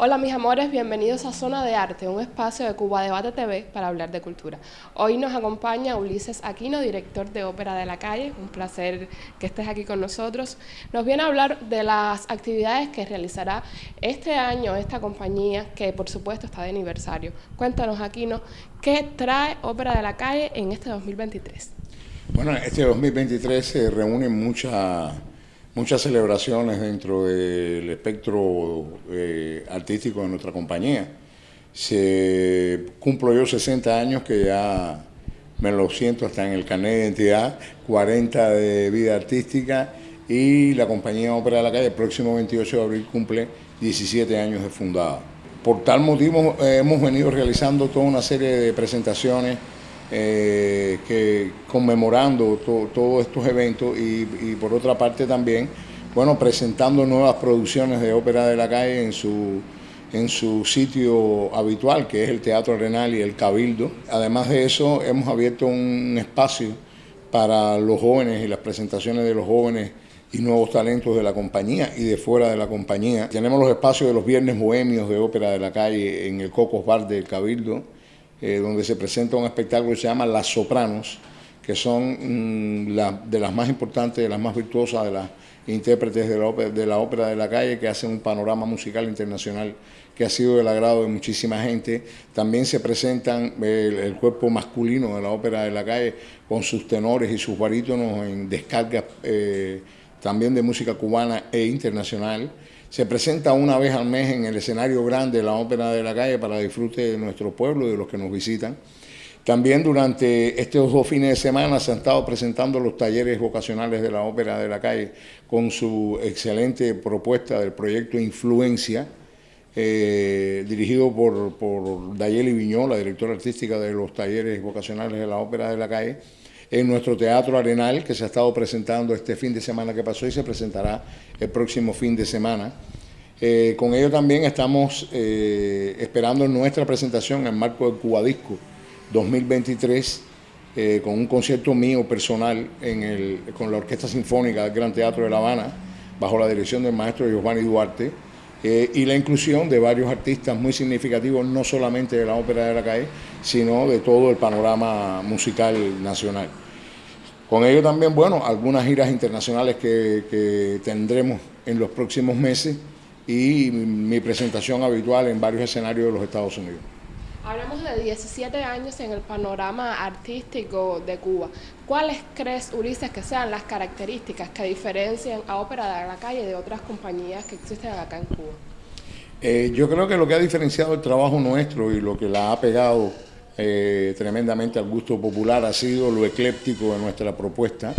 Hola mis amores, bienvenidos a Zona de Arte, un espacio de Cuba Debate TV para hablar de cultura. Hoy nos acompaña Ulises Aquino, director de Ópera de la Calle, un placer que estés aquí con nosotros. Nos viene a hablar de las actividades que realizará este año esta compañía, que por supuesto está de aniversario. Cuéntanos Aquino, ¿qué trae Ópera de la Calle en este 2023? Bueno, este 2023 se reúnen muchas muchas celebraciones dentro del espectro eh, artístico de nuestra compañía. Se cumplo yo 60 años que ya me lo siento hasta en el carnet de identidad, 40 de vida artística y la compañía Ópera de la Calle el próximo 28 de abril cumple 17 años de fundada. Por tal motivo eh, hemos venido realizando toda una serie de presentaciones eh, que conmemorando todos estos eventos y, por otra parte también, bueno, presentando nuevas producciones de ópera de la calle en su, en su sitio habitual, que es el Teatro Arenal y el Cabildo. Además de eso, hemos abierto un espacio para los jóvenes y las presentaciones de los jóvenes y nuevos talentos de la compañía y de fuera de la compañía. Tenemos los espacios de los viernes bohemios de ópera de la calle en el Cocos Bar del Cabildo, eh, donde se presenta un espectáculo que se llama Las Sopranos, que son mm, de las más importantes, de las más virtuosas de las intérpretes de la, ópera, de la ópera de la calle, que hacen un panorama musical internacional que ha sido del agrado de muchísima gente. También se presentan el, cuerpo masculino de la ópera de la calle con sus tenores y sus barítonos en descargas eh, también de música cubana e internacional. Se presenta una vez al mes en el escenario grande de la Ópera de la Calle para disfrute de nuestro pueblo y de los que nos visitan. También durante estos dos fines de semana se han estado presentando los talleres vocacionales de la Ópera de la Calle con su excelente propuesta del proyecto Influencia, eh, dirigido por, por Dayeli Viñola, directora artística de los talleres vocacionales de la Ópera de la Calle en nuestro Teatro Arenal, que se ha estado presentando este fin de semana que pasó y se presentará el próximo fin de semana. Eh, con ello también estamos eh, esperando nuestra presentación en marco del Cubadisco 2023, eh, con un concierto mío personal en el, con la Orquesta Sinfónica del Gran Teatro de La Habana, bajo la dirección del maestro Giovanni Duarte, y la inclusión de varios artistas muy significativos, no solamente de la ópera de la calle, sino de todo el panorama musical nacional. Con ello también, bueno, algunas giras internacionales que, tendremos en los próximos meses y mi presentación habitual en varios escenarios de los Estados Unidos. Hablamos de 17 años en el panorama artístico de Cuba. ¿Cuáles crees, Ulises, que sean las características que diferencian a Ópera de la Calle de otras compañías que existen acá en Cuba? Eh, yo creo que lo que ha diferenciado el trabajo nuestro y lo que la ha pegado eh, tremendamente al gusto popular ha sido lo ecléptico de nuestra propuesta,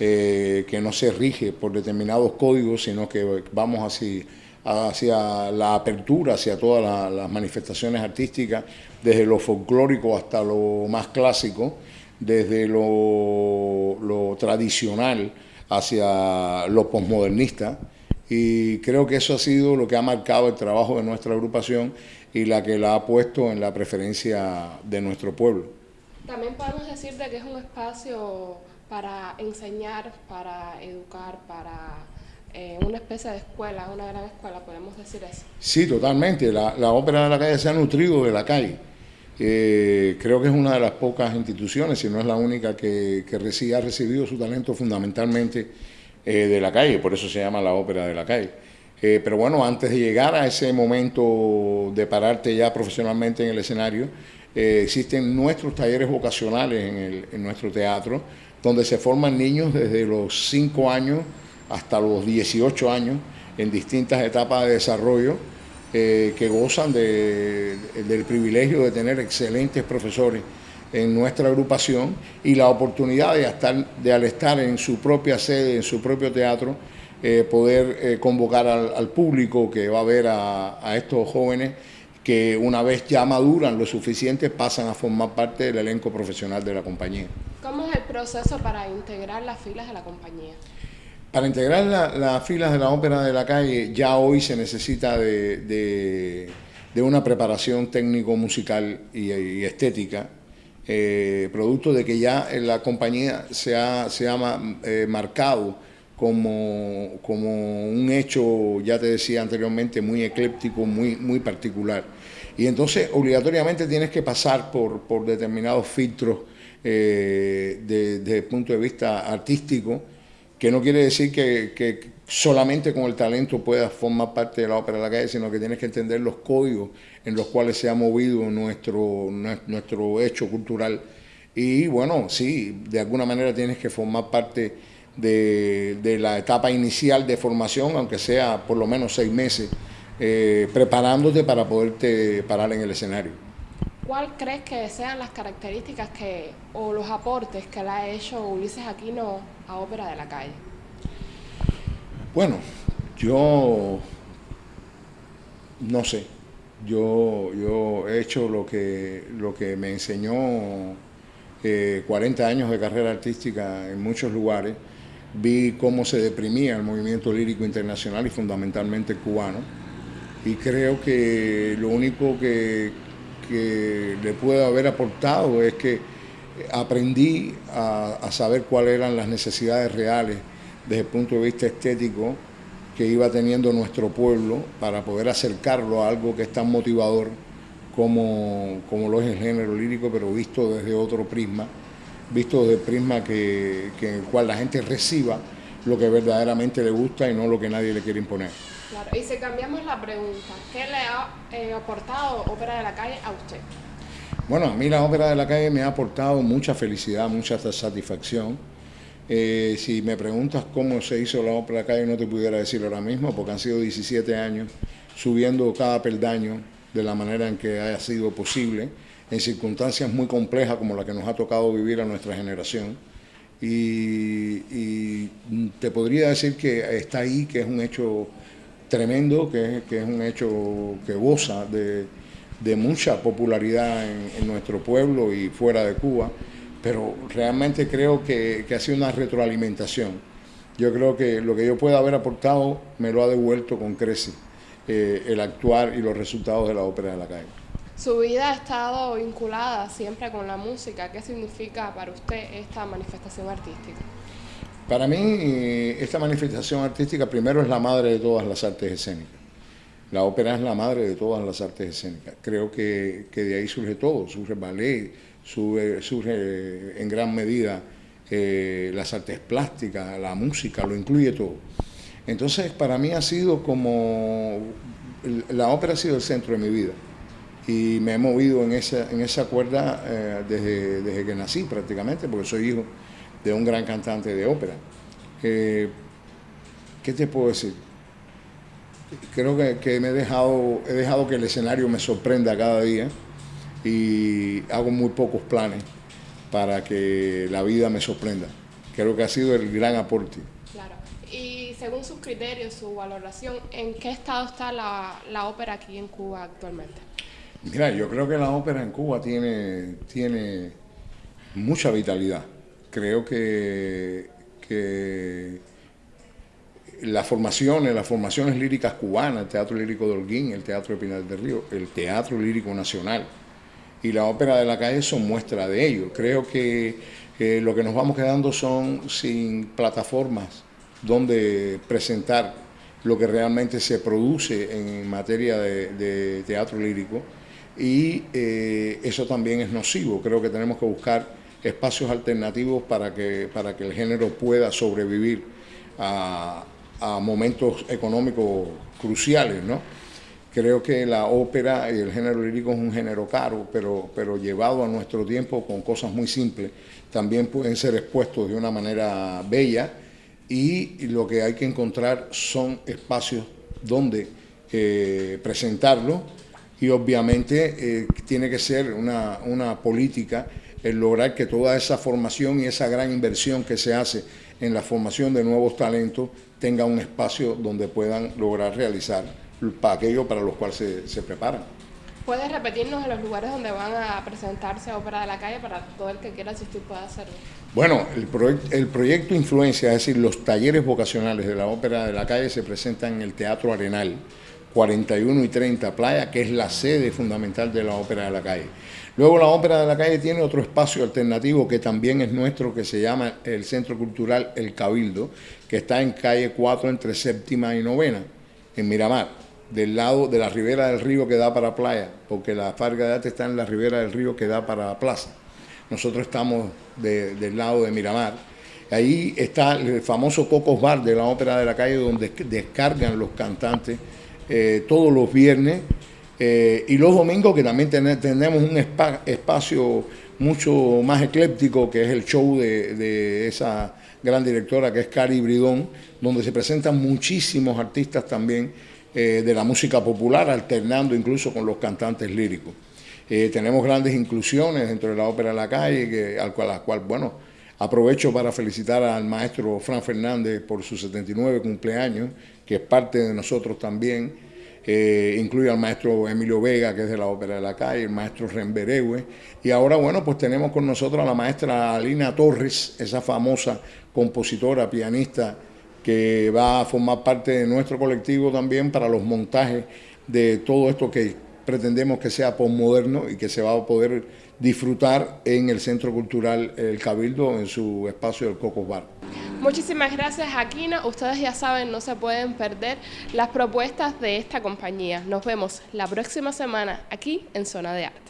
eh, que no se rige por determinados códigos, sino que vamos así hacia la apertura, hacia todas las manifestaciones artísticas, desde lo folclórico hasta lo más clásico, desde lo, tradicional hacia lo posmodernista. Y creo que eso ha sido lo que ha marcado el trabajo de nuestra agrupación y la que la ha puesto en la preferencia de nuestro pueblo. También podemos decir que es un espacio para enseñar, para educar, para eh, una especie de escuela, una gran escuela, podemos decir eso. Sí, totalmente. La, ópera de la calle se ha nutrido de la calle. Eh, creo que es una de las pocas instituciones, si no es la única, que, que ha recibido su talento fundamentalmente eh, de la calle, por eso se llama la ópera de la calle. Eh, pero bueno, antes de llegar a ese momento de pararte ya profesionalmente en el escenario, eh, existen nuestros talleres vocacionales en, nuestro teatro, donde se forman niños desde los 5 años hasta los 18 años en distintas etapas de desarrollo que gozan del privilegio de tener excelentes profesores en nuestra agrupación y la oportunidad de, estar, de al estar en su propia sede, en su propio teatro, eh, poder eh, convocar al, público que va a ver a, estos jóvenes que una vez ya maduran lo suficiente pasan a formar parte del elenco profesional de la compañía. ¿Cómo es el proceso para integrar las filas de la compañía? Para integrar las filas de la ópera de la calle ya hoy se necesita de, una preparación técnico-musical y estética eh, producto de que ya la compañía se ha, se ha eh, marcado como, como un hecho, ya te decía anteriormente, muy ecléptico, muy, muy particular. Y entonces obligatoriamente tienes que pasar por, por determinados filtros eh, desde el punto de vista artístico, que no quiere decir que, que, solamente con el talento puedas formar parte de la ópera de la calle, sino que tienes que entender los códigos en los cuales se ha movido nuestro, nuestro hecho cultural. Y bueno, sí, de alguna manera tienes que formar parte de, de la etapa inicial de formación, aunque sea por lo menos seis meses, eh, preparándote para poderte parar en el escenario. ¿Cuál crees que sean las características que, o los aportes que le ha hecho Ulises Aquino a Ópera de la Calle? Bueno, yo no sé. Yo, yo he hecho lo que, lo que me enseñó 40 eh, años de carrera artística en muchos lugares. Vi cómo se deprimía el movimiento lírico internacional y fundamentalmente cubano y creo que lo único que, le puedo haber aportado es que aprendí a, saber cuáles eran las necesidades reales desde el punto de vista estético que iba teniendo nuestro pueblo para poder acercarlo a algo que es tan motivador como, como lo es el género lírico, pero visto desde otro prisma, visto desde el prisma que, que en el cual la gente reciba lo que verdaderamente le gusta y no lo que nadie le quiere imponer. Y si cambiamos la pregunta, ¿qué le ha eh, aportado Ópera de la Calle a usted? Bueno, a mí la Ópera de la Calle me ha aportado mucha felicidad, mucha satisfacción. Eh, si me preguntas cómo se hizo la Ópera de la Calle, no te pudiera decir ahora mismo, porque han sido 17 años subiendo cada peldaño de la manera en que haya sido posible, en circunstancias muy complejas como la que nos ha tocado vivir a nuestra generación. Y te podría decir que está ahí, que es un hecho tremendo, que es, que un hecho que goza de, mucha popularidad en, nuestro pueblo y fuera de Cuba, pero realmente creo que, ha sido una retroalimentación. Yo creo que lo que yo pueda haber aportado me lo ha devuelto con creces eh, el actuar y los resultados de la ópera de la calle. Su vida ha estado vinculada siempre con la música. ¿Qué significa para usted esta manifestación artística? Para mí, esta manifestación artística primero es la madre de todas las artes escénicas. La ópera es la madre de todas las artes escénicas. Creo que, de ahí surge todo, surge el ballet, surge, en gran medida eh, las artes plásticas, la música, lo incluye todo. Entonces, para mí ha sido como, la ópera ha sido el centro de mi vida y me he movido en esa, en esa cuerda eh, desde, desde que nací prácticamente, porque soy hijo de un gran cantante de ópera. Eh, ¿Qué te puedo decir? Creo que, me he dejado, he dejado que el escenario me sorprenda cada día y hago muy pocos planes para que la vida me sorprenda. Creo que ha sido el gran aporte. Claro. Y según sus criterios, su valoración, ¿en qué estado está la, la ópera aquí en Cuba actualmente? Mira, yo creo que la ópera en Cuba tiene, tiene mucha vitalidad creo que, las formaciones, las formaciones líricas cubanas, el Teatro Lírico de Holguín, el Teatro de Pinar del Río, el Teatro Lírico Nacional y la Ópera de la Calle son muestra de ello. Creo que lo que nos vamos quedando son sin plataformas donde presentar lo que realmente se produce en materia de, teatro lírico y eh, eso también es nocivo. Creo que tenemos que buscar espacios alternativos para que, para que el género pueda sobrevivir a, momentos económicos cruciales, ¿no? Creo que la ópera y el género lírico es un género caro, pero, pero llevado a nuestro tiempo con cosas muy simples, también pueden ser expuestos de una manera bella y lo que hay que encontrar son espacios donde eh, presentarlo y obviamente eh, tiene que ser una, una política el lograr que toda esa formación y esa gran inversión que se hace en la formación de nuevos talentos tenga un espacio donde puedan lograr realizar aquello para los cuales se, preparan. ¿Puedes repetirnos en los lugares donde van a presentarse Ópera de la Calle para todo el que quiera asistir pueda hacerlo? Bueno, el, el proyecto Influencia, es decir, los talleres vocacionales de la Ópera de la Calle se presentan en el Teatro Arenal 41 y 30 Playa, que es la sede fundamental de la Ópera de la Calle. Luego la Ópera de la Calle tiene otro espacio alternativo que también es nuestro, que se llama el Centro Cultural El Cabildo, que está en calle 4 entre séptima y novena, en Miramar, del lado de la ribera del río que da para playa, porque la Farga de Arte está en la ribera del río que da para plaza. Nosotros estamos del lado de Miramar. Ahí está el famoso Cocos Bar de la Ópera de la Calle, donde descargan los cantantes eh, todos los viernes eh, y los domingos que también tenemos un espacio mucho más ecléptico que es el show de, esa gran directora que es Cari Bridón, donde se presentan muchísimos artistas también eh, de la música popular, alternando incluso con los cantantes líricos. tenemos grandes inclusiones dentro de la ópera de la calle, al cual, las cual, bueno, aprovecho para felicitar al maestro Fran Fernández por su 79 cumpleaños, que es parte de nosotros también, eh, incluye al maestro Emilio Vega, que es de la Ópera de la Calle, el maestro Remberegue, y ahora, bueno, pues tenemos con nosotros a la maestra Alina Torres, esa famosa compositora, pianista, que va a formar parte de nuestro colectivo también para los montajes de todo esto que pretendemos que sea postmoderno y que se va a poder disfrutar en el Centro Cultural El Cabildo, en su espacio del Cocos Bar. Muchísimas gracias, Aquina. Ustedes ya saben, no se pueden perder las propuestas de esta compañía. Nos vemos la próxima semana aquí en Zona de Arte.